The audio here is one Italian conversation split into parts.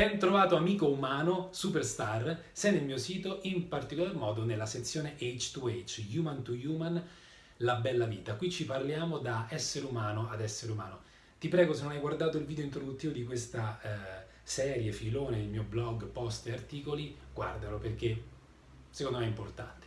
Ben trovato amico umano, superstar, sei nel mio sito, in particolar modo nella sezione H2H, Human to Human, la bella vita. Qui ci parliamo da essere umano ad essere umano. Ti prego, se non hai guardato il video introduttivo di questa eh, serie, filone, il mio blog, post e articoli, guardalo perché secondo me è importante.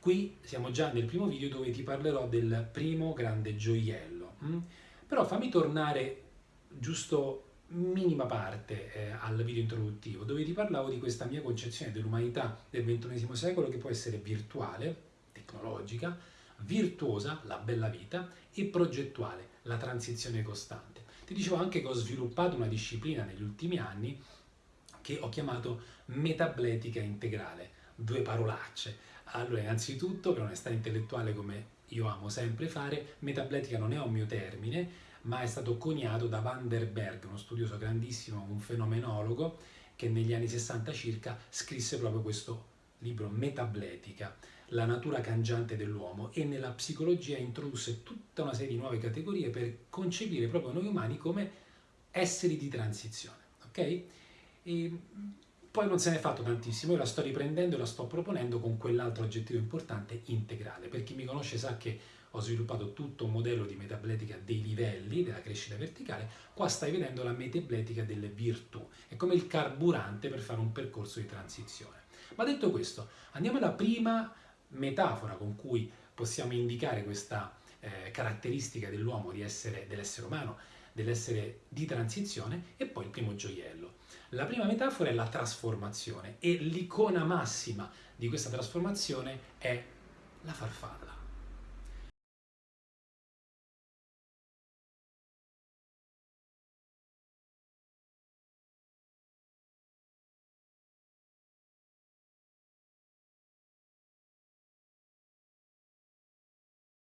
Qui siamo già nel primo video dove ti parlerò del primo grande gioiello. Mm? Però fammi tornare giusto minima parte eh, al video introduttivo dove ti parlavo di questa mia concezione dell'umanità del XXI secolo che può essere virtuale, tecnologica, virtuosa, la bella vita, e progettuale, la transizione costante. Ti dicevo anche che ho sviluppato una disciplina negli ultimi anni che ho chiamato metabletica integrale, due parolacce. Allora, innanzitutto, per onestà intellettuale come io amo sempre fare, metabletica non è un mio termine, ma è stato coniato da Van der Berg, uno studioso grandissimo, un fenomenologo, che negli anni 60 circa scrisse proprio questo libro Metabletica, la natura cangiante dell'uomo e nella psicologia introdusse tutta una serie di nuove categorie per concepire proprio noi umani come esseri di transizione. ok? E poi non se ne è fatto tantissimo, io la sto riprendendo e la sto proponendo con quell'altro aggettivo importante, integrale. Per chi mi conosce sa che ho sviluppato tutto un modello di metabletica dei livelli della crescita verticale, qua stai vedendo la metabletica delle virtù, è come il carburante per fare un percorso di transizione. Ma detto questo, andiamo alla prima metafora con cui possiamo indicare questa eh, caratteristica dell'uomo, dell'essere umano, dell'essere di transizione e poi il primo gioiello. La prima metafora è la trasformazione e l'icona massima di questa trasformazione è la farfalla.